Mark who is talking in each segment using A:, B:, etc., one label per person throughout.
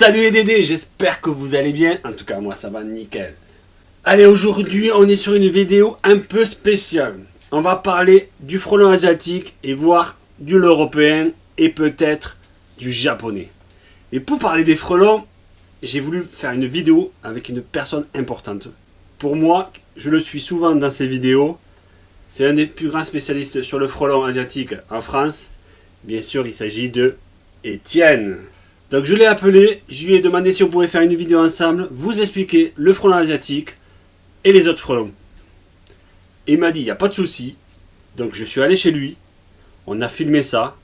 A: Salut les Dédés, j'espère que vous allez bien. En tout cas, moi, ça va nickel. Allez, aujourd'hui, on est sur une vidéo un peu spéciale. On va parler du frelon asiatique et voir du l'européen et peut-être du japonais. Et pour parler des frelons, j'ai voulu faire une vidéo avec une personne importante. Pour moi, je le suis souvent dans ces vidéos. C'est un des plus grands spécialistes sur le frelon asiatique en France. Bien sûr, il s'agit de Étienne. Donc je l'ai appelé, je lui ai demandé si on pouvait faire une vidéo ensemble, vous expliquer le frelon asiatique et les autres frelons. il m'a dit, il n'y a pas de souci. Donc je suis allé chez lui, on a filmé ça,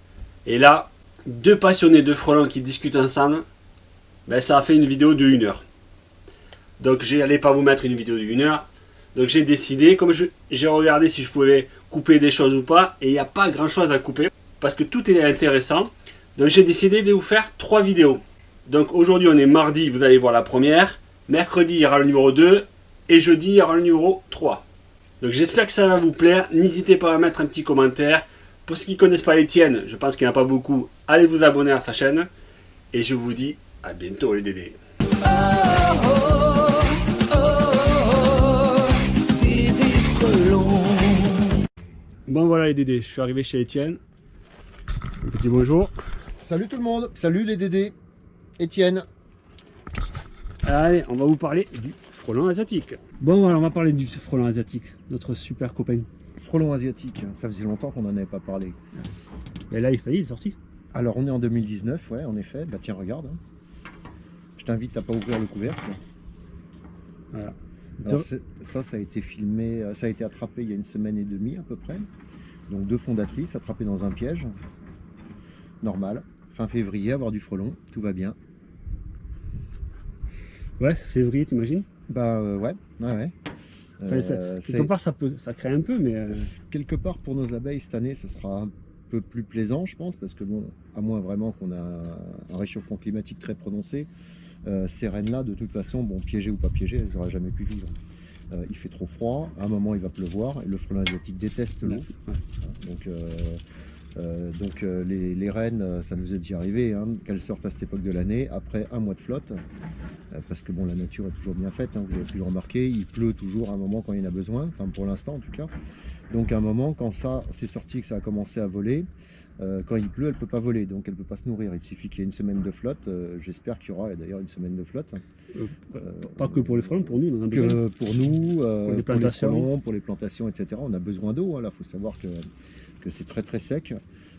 A: et là, deux passionnés de frelons qui discutent ensemble, ben, ça a fait une vidéo de 1 heure. Donc j'allais pas vous mettre une vidéo de 1 heure, donc j'ai décidé, comme j'ai regardé si je pouvais couper des choses ou pas, et il n'y a pas grand chose à couper, parce que tout est intéressant. Donc j'ai décidé de vous faire trois vidéos. Donc aujourd'hui on est mardi, vous allez voir la première. Mercredi il y aura le numéro 2. Et jeudi il y aura le numéro 3. Donc j'espère que ça va vous plaire. N'hésitez pas à mettre un petit commentaire. Pour ceux qui ne connaissent pas Étienne, je pense qu'il n'y en a pas beaucoup, allez vous abonner à sa chaîne. Et je vous dis à bientôt les Dédés. Bon voilà les Dédés, je suis arrivé chez Étienne. Petit bonjour.
B: Salut tout le monde, salut les Dédés, Étienne.
A: Allez, on va vous parler du frelon asiatique. Bon, voilà, on va parler du frelon asiatique, notre super copain.
B: Frelon asiatique, ça faisait longtemps qu'on n'en avait pas parlé.
A: Et là, il, il est sorti.
B: Alors, on est en 2019, ouais, en effet. Bah tiens, regarde. Hein. Je t'invite à pas ouvrir le couvercle. Voilà. ça, ça a été filmé, euh, ça a été attrapé il y a une semaine et demie à peu près. Donc deux fondatrices attrapées dans un piège. Normal fin février, avoir du frelon, tout va bien.
A: Ouais, février, t'imagines?
B: Bah euh, ouais, ouais, ouais.
A: Euh, quelque part, ça, peut, ça crée un peu, mais... Euh,
B: quelque part, pour nos abeilles, cette année, ce sera un peu plus plaisant, je pense, parce que bon, à moins vraiment qu'on a un réchauffement climatique très prononcé, ces reines-là, de toute façon, bon, piégées ou pas piégées, elles n'auraient jamais pu vivre. il fait trop froid, à un moment il va pleuvoir, et le frelon asiatique déteste l'eau. Donc euh, donc euh, les, reines, euh, ça nous est déjà arrivé, hein, qu'elles sortent à cette époque de l'année, après un mois de flotte, parce que bon, la nature est toujours bien faite, hein, vous avez pu le remarquer, il pleut toujours à un moment quand il y en a besoin, enfin pour l'instant en tout cas. Donc à un moment, quand ça c'est sorti, que ça a commencé à voler, quand il pleut, elle ne peut pas voler, donc elle ne peut pas se nourrir. Il suffit qu'il y ait une semaine de flotte. J'espère qu'il y aura d'ailleurs une semaine de flotte.
A: pas que pour les frelons, pour nous,
B: on a besoin. pour nous, pour les plantations, pour les, plantations, etc. On a besoin d'eau. Il faut savoir que c'est très très sec.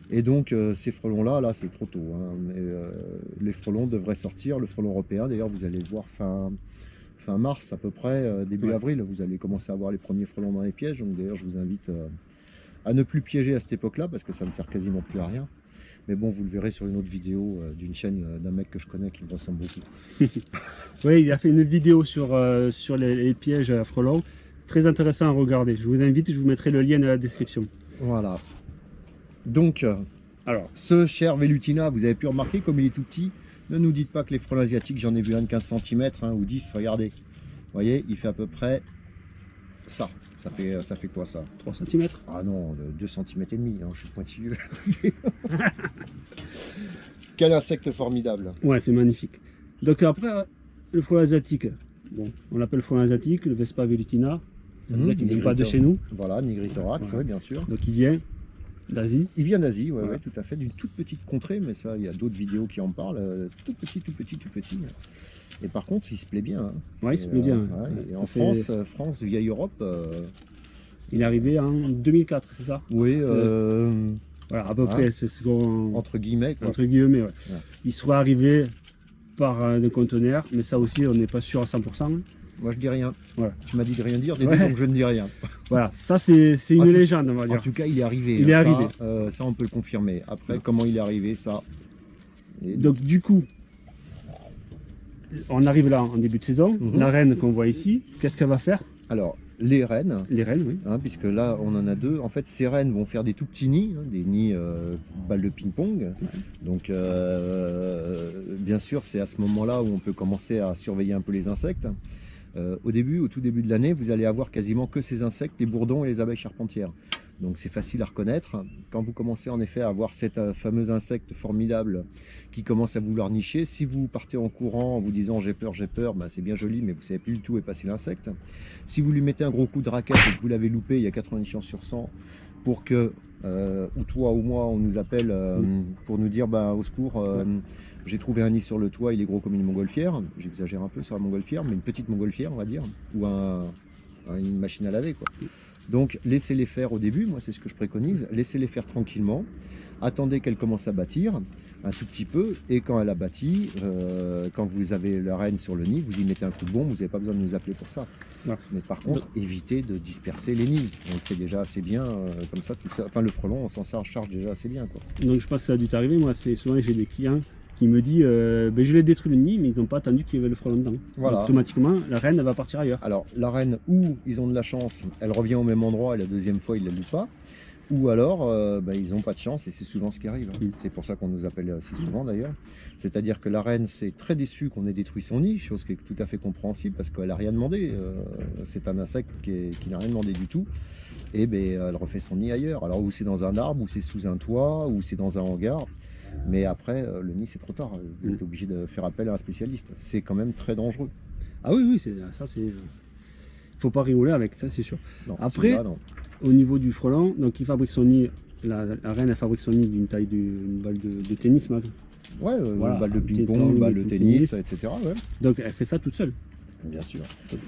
B: Et donc euh, ces frelons-là, là, c'est trop tôt. Hein. Euh, les frelons devraient sortir, le frelon européen, d'ailleurs vous allez le voir fin, fin mars à peu près, euh, début avril, vous allez commencer à voir les premiers frelons dans les pièges. Donc d'ailleurs je vous invite à ne plus piéger à cette époque-là parce que ça ne sert quasiment plus à rien. Mais bon, vous le verrez sur une autre vidéo d'une chaîne d'un mec que je connais qui me ressemble beaucoup.
A: oui, il a fait une vidéo sur, sur les, les, pièges à frelons. Très intéressant à regarder. Je vous invite, je vous mettrai le lien dans la description.
B: Voilà. Donc, euh, alors, ce cher Velutina, vous avez pu remarquer comme il est tout petit. Ne nous dites pas que les frelons asiatiques, j'en ai vu un de 15 cm hein, ou 10, regardez. Vous voyez, il fait à peu près ça. Ça fait, ça fait quoi ça?
A: 3 cm
B: Ah non, 2 cm et demi, hein, je suis pointilleux. Quel insecte formidable
A: Ouais, c'est magnifique. Donc après, le frelon asiatique, bon, on l'appelle frelon asiatique, le Vespa velutina, ne vient pas de chez nous.
B: Voilà, Nigritorax, oui, bien sûr.
A: Donc il vient D'Asie
B: Il vient d'Asie, oui, ouais. tout à fait, d'une toute petite contrée, mais ça, il y a d'autres vidéos qui en parlent, euh, tout petit, tout petit, tout petit. Et par contre, il se plaît bien. Hein.
A: Oui, il se plaît bien.
B: et en France, euh, France, vieille Europe... Euh,
A: il est arrivé en 2004, c'est ça
B: Oui,
A: voilà, à peu près, c'est ce qu'on...
B: Entre guillemets,
A: quoi. Entre guillemets. Il soit arrivé par un conteneur, mais ça aussi, on n'est pas sûr à 100%.
B: Moi, je dis rien. Voilà. Tu m'as dit de rien dire, donc je ne dis rien.
A: Voilà, ça c'est une légende, on va dire.
B: En tout cas, il est arrivé.
A: Il est arrivé.
B: Euh, ça, on peut le confirmer. Après, comment il est arrivé, ça...
A: Donc, du coup, on arrive là en début de saison. Mhm. La reine qu'on voit ici, qu'est-ce qu'elle va faire?
B: Alors, les reines.
A: Les reines, oui.
B: Hein, puisque là, on en a deux. En fait, ces reines vont faire des tout petits nids, hein, des nids euh, balles de ping-pong. Donc, euh, bien sûr, c'est à ce moment-là où on peut commencer à surveiller un peu les insectes. Euh, au début, au tout début de l'année, vous allez avoir quasiment que ces insectes, les bourdons et les abeilles charpentières. Donc c'est facile à reconnaître. Quand vous commencez en effet à avoir cet euh, fameux insecte formidable qui commence à vouloir nicher, si vous partez en courant en vous disant j'ai peur, j'ai peur, ben, c'est bien joli, mais vous savez plus du tout où est passé l'insecte. Si vous lui mettez un gros coup de raquette et que vous l'avez loupé, il y a 90 chances sur 100 pour que, euh, ou toi ou moi, on nous appelle euh, pour nous dire bah, au secours, j'ai trouvé un nid sur le toit, il est gros comme une montgolfière. J'exagère un peu sur la montgolfière, mais une petite montgolfière, on va dire, ou un, une machine à laver. Quoi. Donc laissez-les faire au début, moi c'est ce que je préconise, laissez-les faire tranquillement, attendez qu'elle commence à bâtir un tout petit peu, et quand elle a bâti, euh, quand vous avez la reine sur le nid, vous y mettez un coup de bombe, vous n'avez pas besoin de nous appeler pour ça. Mais par contre, évitez de disperser les nids, on le fait déjà assez bien, euh, comme ça, tout ça. enfin le frelon, on s'en charge déjà assez bien. Quoi.
A: Donc je pense que ça a dû t'arriver, moi c'est souvent j'ai des clients qui me disent euh, ben, je l'ai détruit le nid mais ils n'ont pas attendu qu'il y avait le frelon dedans.
B: Voilà.
A: Automatiquement la reine elle va partir ailleurs.
B: Alors la reine, ou ils ont de la chance, elle revient au même endroit et la deuxième fois ils ne la louent pas, ou alors euh, bah, ils n'ont pas de chance et c'est souvent ce qui arrive. hein.
A: Mm.
B: C'est pour ça qu'on nous appelle assez souvent d'ailleurs. C'est-à-dire que la reine c'est très déçue qu'on ait détruit son nid, chose qui est tout à fait compréhensible parce qu'elle n'a rien demandé. Euh, c'est un insecte qui, qui n'a rien demandé du tout. Et ben, elle refait son nid ailleurs. Alors ou c'est dans un arbre, ou c'est sous un toit, ou c'est dans un hangar. Mais après, euh, le nid c'est trop tard. Vous êtes obligé de faire appel à un spécialiste. C'est quand même très dangereux.
A: Ah oui oui c'est ça c'est. Faut pas rigoler avec ça c'est sûr.
B: Non,
A: Après-. Au niveau du frelon, donc il fabrique son nid, la, la reine elle fabrique son nid d'une taille d'une balle de, de tennis maintenant.
B: Ouais, euh,
A: Voilà,
B: une balle de ping-pong,
A: temps,
B: balle
A: de tennis.
B: tennis, etc. Ouais,
A: Donc elle fait ça toute seule.
B: bien sûr.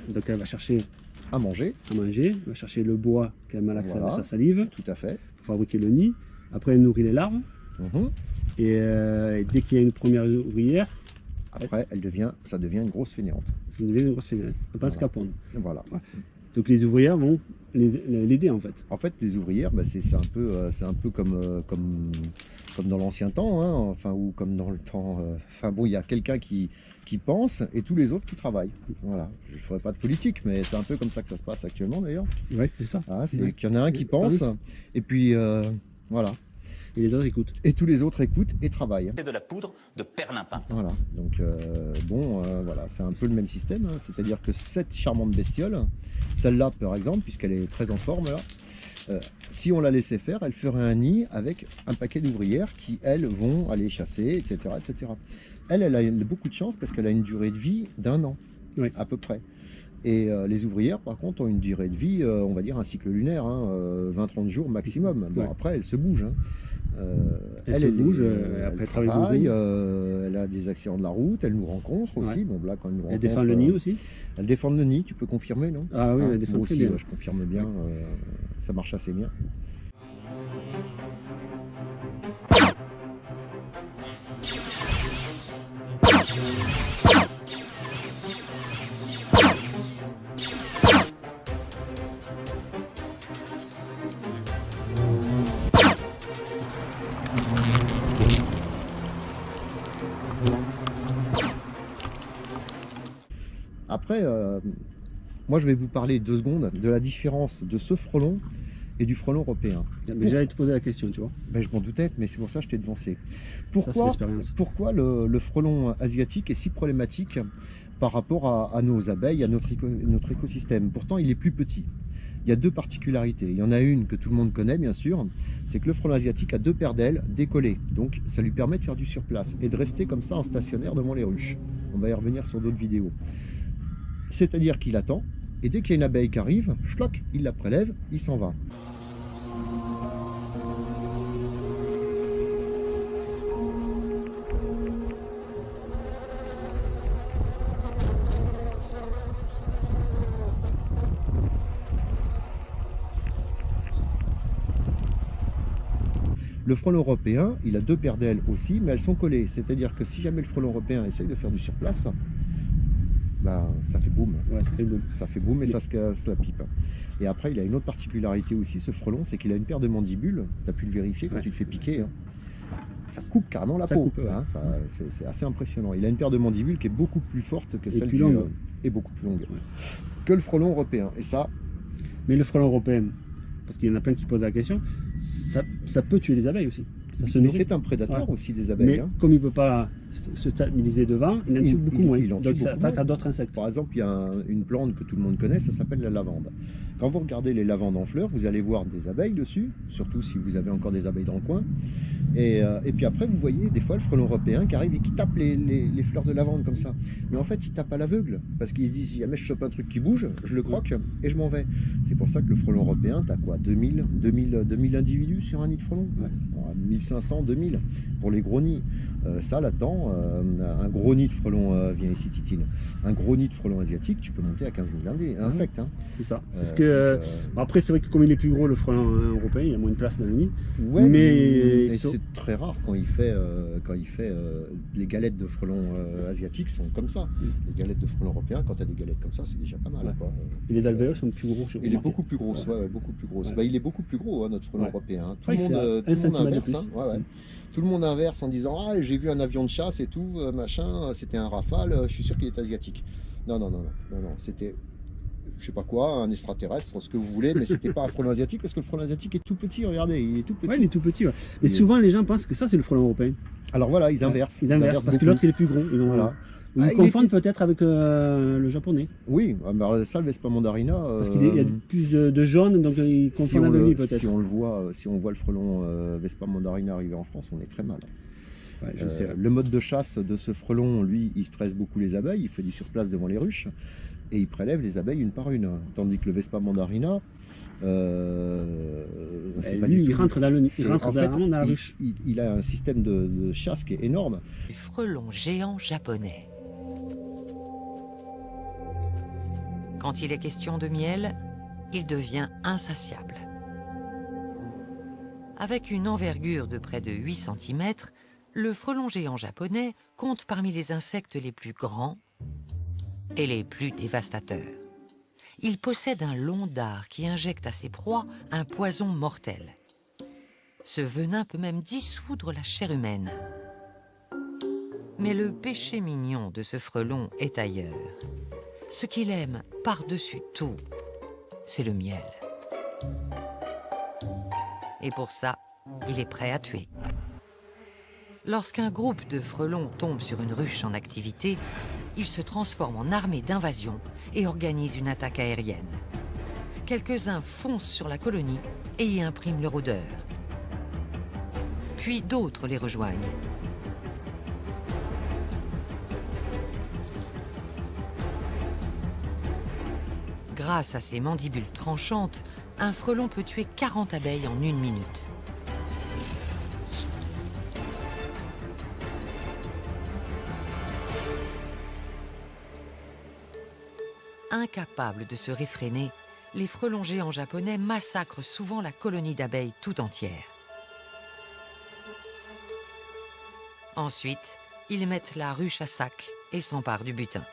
A: Donc elle va chercher
B: À manger,
A: à manger, elle va chercher le bois qu'elle malaxe
B: Voilà.
A: avec sa salive
B: tout à fait.
A: pour fabriquer le nid. Après elle nourrit les larves
B: Mhm.
A: Et, euh, et dès qu'il y a une première ouvrière,
B: Après, elle devient, ça devient une grosse fainéante.
A: ça devient une grosse fenêtre. Elle passe
B: Voilà. Voilà.
A: Donc les ouvrières vont les- l'aider en fait.
B: En fait, les ouvrières, bah, c'est c'est un peu, euh, c'est un peu comme, euh, comme, comme dans l'ancien temps, hein, enfin ou comme dans le temps. euh, Enfin bon, il y a quelqu'un qui, qui pense et tous les autres qui travaillent. Voilà. Je ne ferai pas de politique, mais c'est un peu comme ça que ça se passe actuellement d'ailleurs.
A: Ouais c'est ça.
B: Ah, c'est
A: Ouais.
B: qu'il y en a un qui pense
A: oui.
B: et puis euh, voilà.
A: Et les autres écoutent.
B: Et tous les autres écoutent et travaillent.
C: C'est de la poudre de perlimpin.
B: Voilà, donc euh, bon, euh, voilà, c'est un peu le même système, hein. c'est-à-dire que cette charmante bestiole, celle-là par exemple, puisqu'elle est très en forme là, euh, si on la laissait faire, elle ferait un nid avec un paquet d'ouvrières qui, elles, vont aller chasser, etc. etc. Elle, elle a beaucoup de chance parce qu'elle a une durée de vie d'un an,
A: Oui.
B: à peu près. Et euh, les ouvrières, par contre, ont une durée de vie, euh, on va dire un cycle lunaire, hein, euh, 20-30 jours maximum. Bon,
A: Ouais.
B: après, elle se bouge. hein. Euh,
A: Elle se bouge, euh, après, elle travaille
B: elle a des accidents de la route, elle nous rencontre aussi.
A: Ouais.
B: Bon, là, quand elle nous
A: Elle défend le nid aussi.
B: Elle défend le nid, tu peux confirmer, non?
A: Ah oui,
B: Hein,
A: elle défend bien.
B: ouais, je confirme bien, ça marche assez bien. Après, euh, moi je vais vous parler deux secondes de la différence de ce frelon et du frelon européen.
A: Mais j'allais te poser la question, tu vois.
B: Ben, je m'en doutais, mais c'est pour ça que je t'ai devancé. Pourquoi, pourquoi le, le frelon asiatique est si problématique par rapport à, à nos abeilles, à notre, éco- notre écosystème? Pourtant, il est plus petit. Il y a deux particularités. Il y en a une que tout le monde connaît, bien sûr, c'est que le frelon asiatique a deux paires d'ailes décollées. Donc, ça lui permet de faire du surplace et de rester comme ça en stationnaire devant les ruches. On va y revenir sur d'autres vidéos. C'est-à-dire qu'il attend, et dès qu'il y a une abeille qui arrive, schlock, il la prélève, il s'en va. Le frelon européen, il a deux paires d'ailes aussi, mais elles sont collées. C'est-à-dire que si jamais le frelon européen essaye de faire du surplace, bah, ça fait boum.
A: Ouais, ça fait.
B: Ça boum et ça se casse la pipe. Et après, il a une autre particularité aussi, ce frelon, c'est qu'il a une paire de mandibules. Tu as pu le vérifier quand
A: Ouais.
B: tu te fais piquer. hein. Ça coupe carrément la
A: Ça
B: peau.
A: ouais.
B: hein. C'est assez impressionnant. Il a une paire de mandibules qui est beaucoup plus forte que
A: Et
B: celle
A: plus
B: du,
A: longue.
B: euh, et beaucoup plus longue que le frelon européen. Et ça,
A: Mais le frelon européen, parce qu'il y en a plein qui posent la question, ça, ça peut tuer les abeilles aussi. Ça se
B: Mais c'est un prédateur aussi des abeilles.
A: Mais
B: hein.
A: comme il ne peut pas se stabiliser devant, il en tue beaucoup
B: il-
A: moins.
B: il en tue
A: Donc s'attaque
B: moins.
A: à d'autres insectes.
B: Par exemple, il y a un- une plante que tout le monde connaît, ça s'appelle la lavande. Quand vous regardez les lavandes en fleurs, vous allez voir des abeilles dessus, surtout si vous avez encore des abeilles dans le coin. Et, euh, et puis après, vous voyez des fois le frelon européen qui arrive et qui tape les, les- les fleurs de lavande comme ça. Mais en fait, il tape à l'aveugle, parce qu'il se dit, si jamais je chope un truc qui bouge, je le croque et je m'en vais. C'est pour ça que le frelon européen, tu as quoi 2000, 2000, 2000 individus sur un nid de frelon?
A: Ouais.
B: Bon, 1500, 2000 pour les gros nids. Euh, ça, là-dedans, euh, un gros nid de frelon, euh, viens ici Titine, un gros nid de frelon asiatique, tu peux monter à 15 000 indés- insectes. hein.
A: C'est ça. C'est ce
B: Euh,
A: que, euh, après, c'est vrai que comme il est plus gros, le frelon hein, européen, il y a moins de place dans le nid.
B: Ouais,
A: Mais-
B: c'est très rare quand il fait, quand il fait les galettes de frelons asiatiques sont comme ça.
A: Mm.
B: Les galettes de frelons européens, quand tu as des galettes comme ça, c'est déjà pas mal.
A: Ouais.
B: quoi.
A: Et les alvéoles sont plus gros.
B: Il est beaucoup plus gros, ouais, beaucoup plus gros. Bah, il est beaucoup plus gros, hein, notre frelon européen. hein. Tout, le monde,
A: un
B: tout monde
A: de
B: inverse.
A: plus.
B: hein. Tout le monde inverse en disant Ah, j'ai vu un avion de chasse et tout, euh, machin, c'était un rafale, euh, je suis sûr qu'il est asiatique. Non, non, non, non, non, non, c'était. Je sais pas quoi, un extraterrestre, ce que vous voulez, mais c'était pas un frelon asiatique parce que le frelon asiatique est tout petit, regardez, il est tout petit.
A: Ouais, il est tout petit. ouais. Et
B: est-
A: souvent, les gens pensent que ça, c'est le frelon européen.
B: Alors voilà, ils inversent.
A: Ils inversent parce que l'autre, il est plus gros. Ils, ont-
B: Voilà.
A: ils
B: Ah,
A: confondent
B: était-
A: peut-être avec euh, le japonais.
B: Oui, ah, mais alors, ça, le Vespa mandarina.
A: Parce qu'il y a
B: euh,
A: plus de, de jaune, donc ils
B: si
A: confondent
B: on,
A: avec lui peut-être.
B: si on le voit, euh, si on voit le frelon euh, Vespa mandarina arriver en France, on est très mal.
A: Ouais, je
B: Euh,
A: sais.
B: le mode de chasse de ce frelon, lui, il stresse beaucoup les abeilles, il fait du surplace devant les ruches et il prélève les abeilles une par une. Tandis que le Vespa mandarina, euh, c'est pas
A: lui,
B: du
A: il
B: tout.
A: rentre dans le nid, il
B: c'est-
A: rentre
B: en fait,
A: vraiment dans la
B: il-
A: ruche.
B: Il, il a un système de, de chasse qui est énorme.
D: du frelon géant japonais. Quand il est question de miel, il devient insatiable. Avec une envergure de près de 8 cm, le frelon géant japonais compte parmi les insectes les plus grands et les plus dévastateurs. Il possède un long dard qui injecte à ses proies un poison mortel. Ce venin peut même dissoudre la chair humaine. Mais le péché mignon de ce frelon est ailleurs. Ce qu'il aime par-dessus tout, c'est le miel. Et pour ça, il est prêt à tuer. Lorsqu'un groupe de frelons tombe sur une ruche en activité, il se transforme en armée d'invasion et organise une attaque aérienne. Quelques-uns foncent sur la colonie et y impriment leur odeur. Puis d'autres les rejoignent. Grâce à ses mandibules tranchantes, un frelon peut tuer 40 abeilles en une minute. Incapables de se réfréner, les frelons géants japonais massacrent souvent la colonie d'abeilles tout entière. Ensuite, ils mettent la ruche à sac et s'emparent du butin.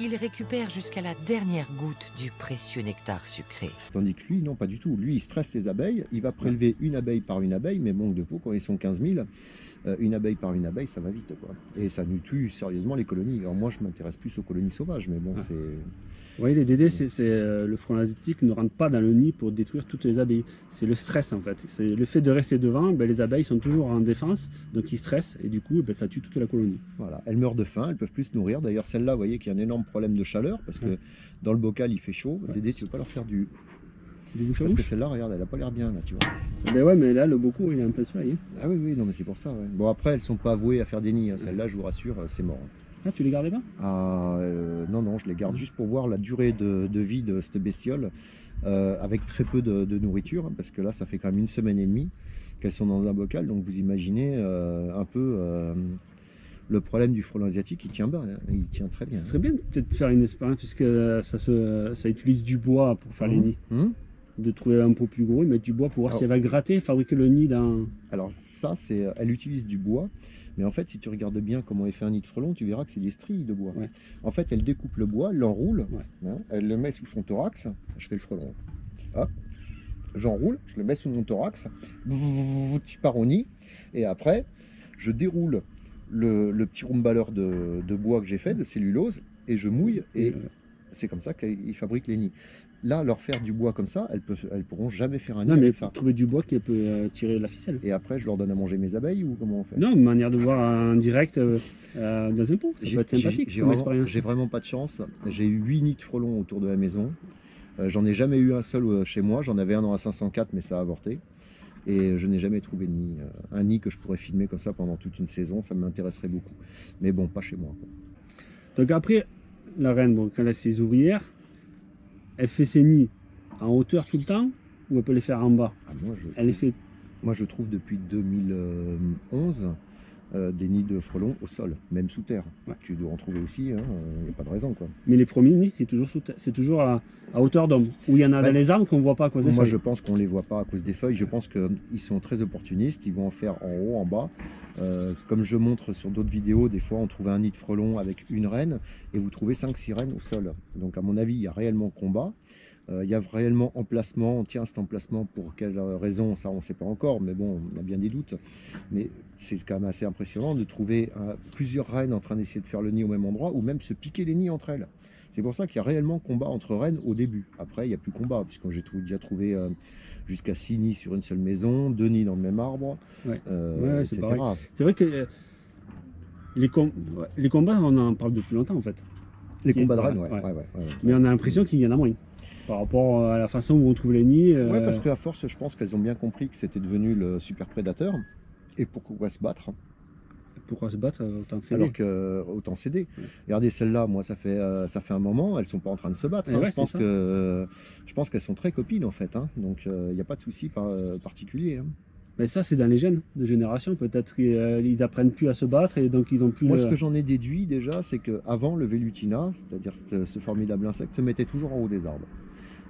D: Ils récupèrent jusqu'à la dernière goutte du précieux nectar sucré.
B: Tandis que lui, non, pas du tout. Lui, il stresse les abeilles, il va prélever une abeille par une abeille, mais manque de peau, quand ils sont 15 000, euh, une abeille par une abeille, ça va vite. Quoi. Et ça nous tue sérieusement les colonies. Alors moi, je m'intéresse plus aux colonies sauvages, mais bon,
A: Ah.
B: c'est...
A: Oui, les DD, c'est c'est, euh, le frelon asiatique ne rentre pas dans le nid pour détruire toutes les abeilles. C'est le stress en fait. C'est le fait de rester devant, ben, les abeilles sont toujours en défense, donc ils stressent et du coup ben, ça tue toute la colonie.
B: Voilà, elles meurent de faim, elles peuvent plus se nourrir. D'ailleurs, celle-là, vous voyez qu'il y a un énorme problème de chaleur, parce que
A: Ouais.
B: dans le bocal, il fait chaud.
A: Ouais.
B: Dédé, tu veux pas leur faire du...
A: Du bouche à
B: Parce que celle-là, regarde, elle a pas l'air bien, là, tu vois.
A: Ben ouais, mais là le beaucoup il est un peu soleil. hein.
B: Ah oui, oui, non, mais c'est pour ça, ouais. Bon, après, elles sont pas vouées à faire des nids. hein. Celle-là, je vous rassure, euh, c'est mort.
A: Ah, tu les gardais pas
B: Ah, euh, non, non, je les garde juste pour voir la durée de, de vie de cette bestiole, euh, avec très peu de, de nourriture, hein, parce que là, ça fait quand même une semaine et demie qu'elles sont dans un bocal, donc vous imaginez euh, un peu euh, le problème du frelon asiatique, il tient bien, hein, il tient très bien.
A: Ce serait bien de peut-être faire une expérience puisque ça, se, ça utilise du bois pour faire les
B: Hum,
A: nids.
B: hum.
A: De trouver un pot plus gros et mettre du bois pour voir
B: Alors-
A: si elle va gratter, fabriquer le nid dans.
B: Alors ça, c'est, elle utilise du bois, mais en fait, si tu regardes bien comment elle fait un nid de frelon, tu verras que c'est des stries de bois.
A: Ouais.
B: En fait, elle découpe le bois, l'enroule,
A: Ouais.
B: hein, elle le met sous son thorax. Je fais le frelon. Hop, j'enroule, je le mets sous mon thorax, je pars au nid, et après, je déroule le, le petit rumbaleur de, de bois que j'ai fait, de cellulose, et je mouille, et
A: euh,
B: c'est comme ça qu'il fabrique les nids. là, leur faire du bois comme ça, elles elles pourront jamais faire un nid
A: Non, mais
B: avec ça.
A: trouver du bois qui peut euh, tirer la ficelle.
B: Et après, je leur donne à manger mes abeilles ou comment on fait?
A: Non, une manière de voir en direct euh, euh, dans un pot. Ça peut être sympathique
B: J'ai vraiment, pas de chance. J'ai eu 8 nids de frelons autour de la maison. Euh, J'en ai jamais eu un seul chez moi. J'en avais un dans la 504, mais ça a avorté. Et je n'ai jamais trouvé de nid. Un nid que je pourrais filmer comme ça pendant toute une saison, ça m'intéresserait beaucoup. Mais bon, pas chez moi.
A: Donc après, la reine, quand elle a ses ouvrières, elle fait ses nids en hauteur tout le temps ou elle peut les faire en bas?
B: Ah, moi, je,
A: Elle les fait.
B: Moi, je trouve depuis 2011 euh, des nids de frelons au sol, même sous terre.
A: Ouais.
B: Tu dois en trouver aussi, il n'y a pas de raison. Quoi.
A: Mais les premiers nids, c'est toujours, sous terre- c'est toujours à, à hauteur d'homme. Où il y en a dans les arbres qu'on ne voit pas à cause des
B: Moi,
A: feuilles.
B: je pense qu'on ne les voit pas à cause des feuilles. Je pense qu'ils sont très opportunistes. Ils vont en faire en haut, en bas. Euh, comme je montre sur d'autres vidéos, des fois, on trouve un nid de frelons avec une reine et vous trouvez 5-6 reines au sol. Donc, à mon avis, il y a réellement combat. Euh, il y a réellement emplacement. Tiens, cet emplacement, pour quelle raison Ça, on ne sait pas encore. Mais bon, on a bien des doutes. Mais c'est quand même assez impressionnant de trouver euh, plusieurs reines en train d'essayer de faire le nid au même endroit ou même se piquer les nids entre elles. C'est pour ça qu'il y a réellement combat entre reines au début. Après, il n'y a plus combat, puisque j'ai déjà trouvé euh, jusqu'à 6 nids sur une seule maison, 2 nids dans le même arbre,
A: Ouais.
B: euh,
A: Ouais,
B: etc.
A: C'est vrai que euh, les, com- ouais, les combats, on en parle depuis longtemps en fait.
B: Les combats de reines, ouais.
A: Mais on a l'impression qu'il y en a moins. Par rapport à la façon où on trouve les nids. euh,
B: Ouais, parce qu'à force, je pense qu'elles ont bien compris que c'était devenu le super prédateur. Et pourquoi se battre?
A: Pourquoi se battre euh, autant de céder
B: alors que euh, autant céder
A: Ouais.
B: Regardez celle-là, moi ça fait euh, ça fait un moment, elles sont pas en train de se battre.
A: Eh
B: hein.
A: ouais,
B: je pense
A: c'est ça.
B: que euh, je pense qu'elles sont très copines en fait. hein. Donc il n'y a pas de souci par- euh, particulier. hein.
A: Mais ça, c'est dans les gènes de génération. Peut-être qu'ils apprennent plus à se battre et donc ils ont plus.
B: Moi,
A: le-
B: ce que j'en ai déduit déjà, c'est qu'avant, le Velutina, c'est-à-dire ce, ce formidable insecte, se mettait toujours en haut des arbres.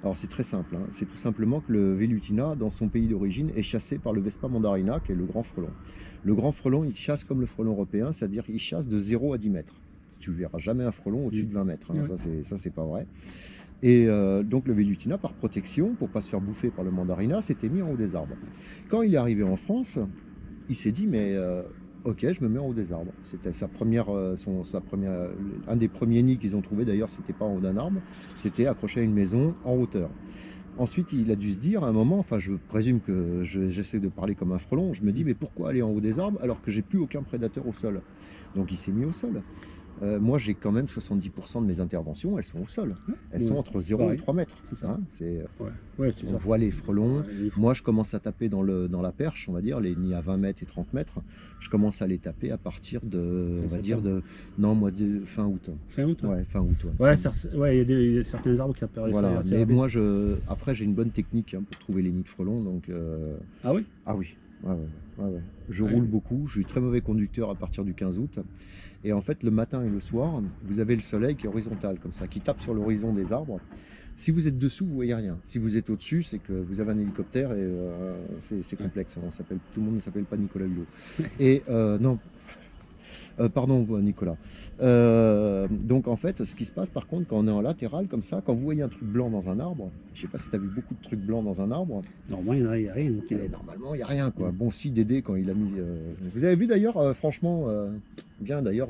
B: Alors, c'est très simple. hein. C'est tout simplement que le Velutina, dans son pays d'origine, est chassé par le Vespa mandarina, qui est le grand frelon. Le grand frelon, il chasse comme le frelon européen, c'est-à-dire qu'il chasse de 0 à 10 mètres. Tu verras jamais un frelon au-dessus de 20 mètres. hein.
A: Ouais.
B: Ça, c'est- Ça, c'est pas vrai. Et euh, donc le Velutina, par protection, pour pas se faire bouffer par le mandarina, s'était mis en haut des arbres. Quand il est arrivé en France, il s'est dit mais euh, ok, je me mets en haut des arbres. C'était sa première, euh, son, sa première, un des premiers nids qu'ils ont trouvé d'ailleurs, c'était pas en haut d'un arbre, c'était accroché à une maison en hauteur. Ensuite, il a dû se dire à un moment, enfin je présume que je- j'essaie de parler comme un frelon, je me dis mais pourquoi aller en haut des arbres alors que j'ai plus aucun prédateur au sol? Donc il s'est mis au sol. Euh, moi j'ai quand même 70% de mes interventions, elles sont au sol. Elles sont entre 0 et
A: pareil.
B: 3 mètres.
A: C'est ça.
B: hein.
A: Ouais, ouais
B: on
A: ça.
B: voit les frelons,
A: Ouais,
B: moi, je commence à taper dans, le, dans la perche, on va dire, les nids à 20 mètres et 30 mètres. Je commence à les taper à partir de, on va
A: Fin
B: dire, de, non, moi, de fin août.
A: Fin août. Ouais,
B: Ouais, fin août. ouais.
A: il y a certains arbres qui apparaissent.
B: Voilà, mais moi, je, après, j'ai une bonne technique hein, pour trouver les nids de frelons, donc, euh,
A: Ah oui?
B: Ah oui, ouais, ouais, ouais, ouais. je
A: Ouais.
B: roule beaucoup, je suis très mauvais conducteur à partir du 15 août. Et en fait, le matin et le soir, vous avez le soleil qui est horizontal, comme ça, qui tape sur l'horizon des arbres. Si vous êtes dessous, vous voyez rien. Si vous êtes au-dessus, c'est que vous avez un hélicoptère et euh, c'est complexe. On s'appelle, tout le monde ne s'appelle pas Nicolas Hulot. Et euh, non, Euh, pardon Nicolas. Euh, donc en fait, ce qui se passe par contre quand on est en latéral comme ça, quand vous voyez un truc blanc dans un arbre, je sais pas si tu as vu beaucoup de trucs blancs dans un arbre,
A: Normalement, il n'y en a, a rien.
B: et
A: euh,
B: normalement, il n'y a rien. quoi. Bon, si Dédé, quand il a mis. euh, Vous avez vu d'ailleurs, franchement, bien d'ailleurs.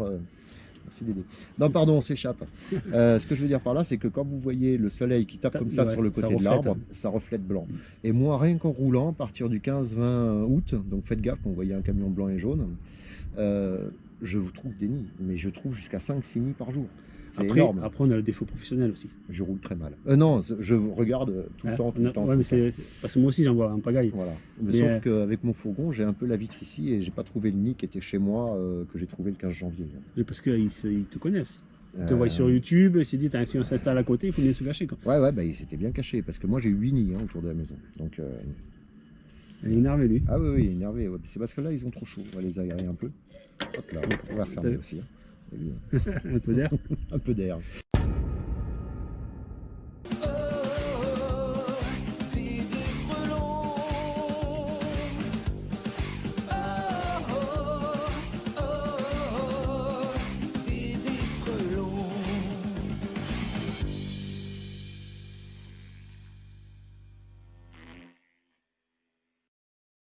B: Merci Dédé. Non, pardon, on s'échappe. Euh, ce que je veux dire par là, c'est que quand vous voyez le soleil qui tape comme ça
A: ouais,
B: sur le côté de l'arbre,
A: hein.
B: ça reflète blanc. Et moi, rien qu'en roulant, à partir du 15-20 août, donc faites gaffe vous voyez un camion blanc et jaune, euh, je vous trouve des nids. Mais je trouve jusqu'à 5-6 nids par jour. C'est
A: Après,
B: énorme.
A: après, on a le défaut professionnel aussi.
B: Je roule très mal. Euh, non, je regarde tout le
A: Hein,
B: temps, tout le temps.
A: ouais,
B: tout
A: parce que moi aussi, j'en vois un pagaille.
B: Voilà.
A: Mais,
B: Sauf
A: euh,
B: qu'avec mon fourgon, j'ai un peu la vitre ici et j'ai pas trouvé le nid qui était chez moi, euh, que j'ai trouvé le 15 janvier.
A: Mais Parce qu'ils ils te connaissent. Ils te
B: Euh,
A: voient sur YouTube, ils se disent, si on s'installe à côté, il faut bien se cacher. Quoi.
B: Ouais, ouais, bah, il s'était bien caché parce que moi j'ai 8 nids hein, autour de la maison. Donc, euh,
A: Il est énervé, lui.
B: ah oui, oui, énervé. ouais. C'est parce que là ils ont trop chaud. On va les aérer un peu. Hop là, on va refermer aussi. hein.
A: Un peu d'air.
B: Un peu d'air.